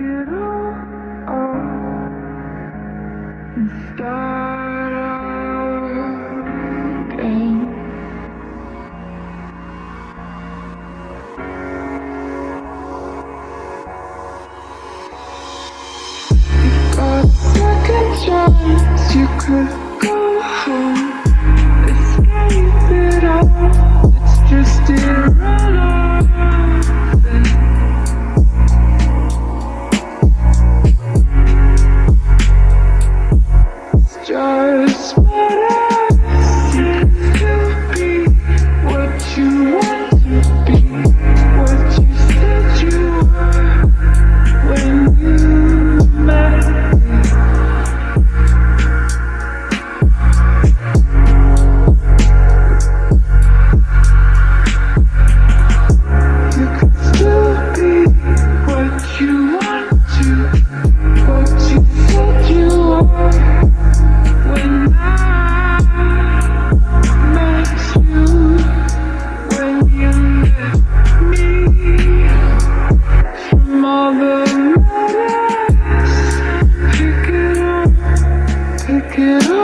it all and start again. You got second chance, you could go home. Escape it all, it's just irrelevant. you